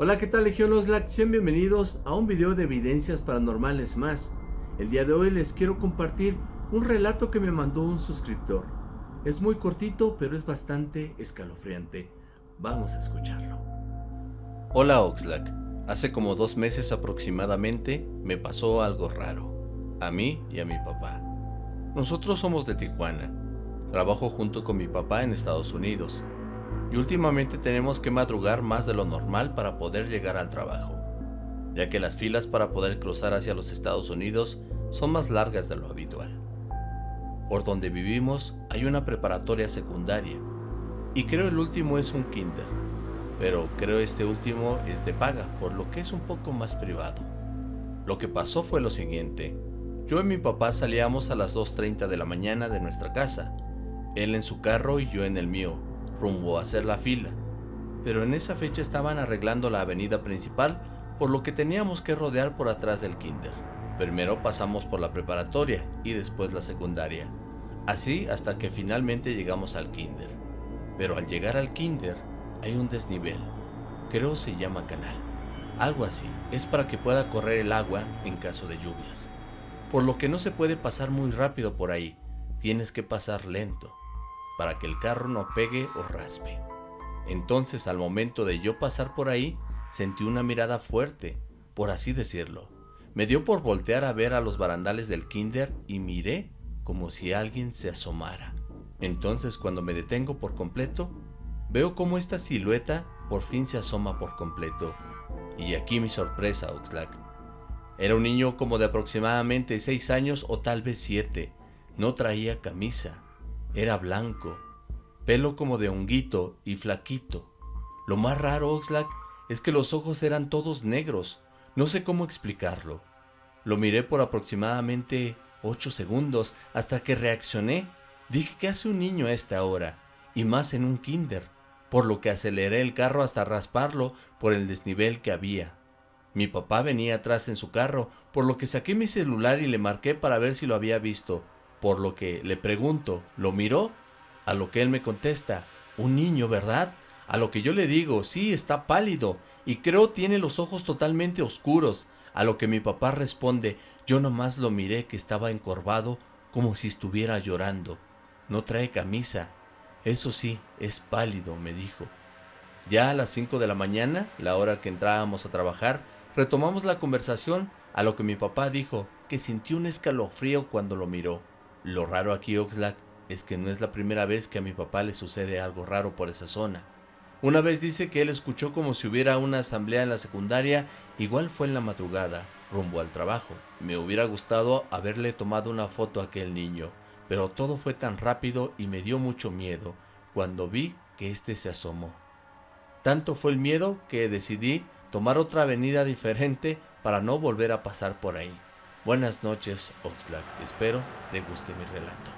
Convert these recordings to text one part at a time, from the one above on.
Hola, ¿qué tal Legión Oxlack? Sean bienvenidos a un video de evidencias paranormales más. El día de hoy les quiero compartir un relato que me mandó un suscriptor. Es muy cortito, pero es bastante escalofriante. Vamos a escucharlo. Hola Oxlack, hace como dos meses aproximadamente me pasó algo raro, a mí y a mi papá. Nosotros somos de Tijuana, trabajo junto con mi papá en Estados Unidos y últimamente tenemos que madrugar más de lo normal para poder llegar al trabajo, ya que las filas para poder cruzar hacia los Estados Unidos son más largas de lo habitual. Por donde vivimos hay una preparatoria secundaria, y creo el último es un kinder, pero creo este último es de paga, por lo que es un poco más privado. Lo que pasó fue lo siguiente, yo y mi papá salíamos a las 2.30 de la mañana de nuestra casa, él en su carro y yo en el mío, rumbo a hacer la fila, pero en esa fecha estaban arreglando la avenida principal, por lo que teníamos que rodear por atrás del kinder. Primero pasamos por la preparatoria y después la secundaria, así hasta que finalmente llegamos al kinder. Pero al llegar al kinder hay un desnivel, creo se llama canal, algo así, es para que pueda correr el agua en caso de lluvias. Por lo que no se puede pasar muy rápido por ahí, tienes que pasar lento para que el carro no pegue o raspe. Entonces al momento de yo pasar por ahí, sentí una mirada fuerte, por así decirlo. Me dio por voltear a ver a los barandales del kinder y miré como si alguien se asomara. Entonces cuando me detengo por completo, veo como esta silueta por fin se asoma por completo. Y aquí mi sorpresa, Oxlack. Era un niño como de aproximadamente 6 años o tal vez 7. No traía camisa, era blanco, pelo como de honguito y flaquito. Lo más raro, Oxlack, es que los ojos eran todos negros. No sé cómo explicarlo. Lo miré por aproximadamente ocho segundos hasta que reaccioné. Dije que hace un niño a esta hora, y más en un kinder, por lo que aceleré el carro hasta rasparlo por el desnivel que había. Mi papá venía atrás en su carro, por lo que saqué mi celular y le marqué para ver si lo había visto, por lo que le pregunto, ¿lo miró? A lo que él me contesta, un niño, ¿verdad? A lo que yo le digo, sí, está pálido y creo tiene los ojos totalmente oscuros. A lo que mi papá responde, yo nomás lo miré que estaba encorvado como si estuviera llorando. No trae camisa. Eso sí, es pálido, me dijo. Ya a las 5 de la mañana, la hora que entrábamos a trabajar, retomamos la conversación, a lo que mi papá dijo que sintió un escalofrío cuando lo miró. Lo raro aquí, Oxlack, es que no es la primera vez que a mi papá le sucede algo raro por esa zona. Una vez dice que él escuchó como si hubiera una asamblea en la secundaria, igual fue en la madrugada, rumbo al trabajo. Me hubiera gustado haberle tomado una foto a aquel niño, pero todo fue tan rápido y me dio mucho miedo cuando vi que éste se asomó. Tanto fue el miedo que decidí tomar otra avenida diferente para no volver a pasar por ahí. Buenas noches, Oxlack. Espero te guste mi relato.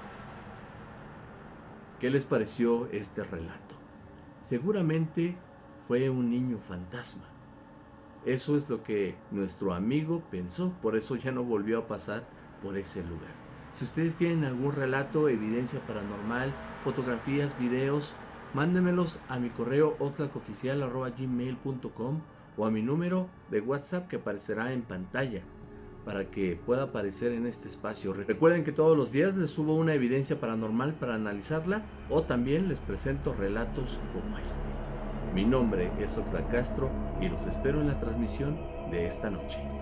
¿Qué les pareció este relato? Seguramente fue un niño fantasma. Eso es lo que nuestro amigo pensó, por eso ya no volvió a pasar por ese lugar. Si ustedes tienen algún relato, evidencia paranormal, fotografías, videos, mándenmelos a mi correo oxlackoficial.gmail.com o a mi número de WhatsApp que aparecerá en pantalla para que pueda aparecer en este espacio. Recuerden que todos los días les subo una evidencia paranormal para analizarla o también les presento relatos como este. Mi nombre es Oxla Castro y los espero en la transmisión de esta noche.